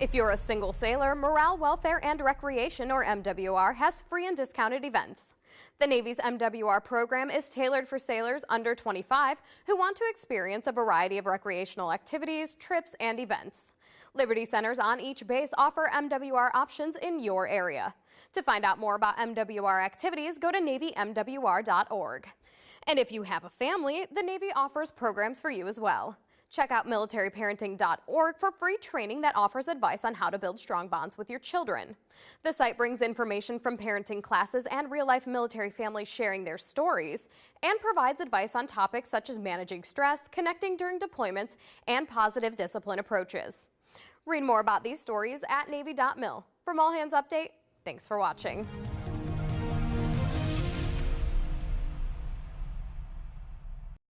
If you're a single sailor, Morale, Welfare, and Recreation, or MWR, has free and discounted events. The Navy's MWR program is tailored for sailors under 25 who want to experience a variety of recreational activities, trips, and events. Liberty Centers on each base offer MWR options in your area. To find out more about MWR activities, go to NavyMWR.org. And if you have a family, the Navy offers programs for you as well. Check out militaryparenting.org for free training that offers advice on how to build strong bonds with your children. The site brings information from parenting classes and real-life military families sharing their stories and provides advice on topics such as managing stress, connecting during deployments, and positive discipline approaches. Read more about these stories at Navy.mil. From All Hands Update, thanks for watching.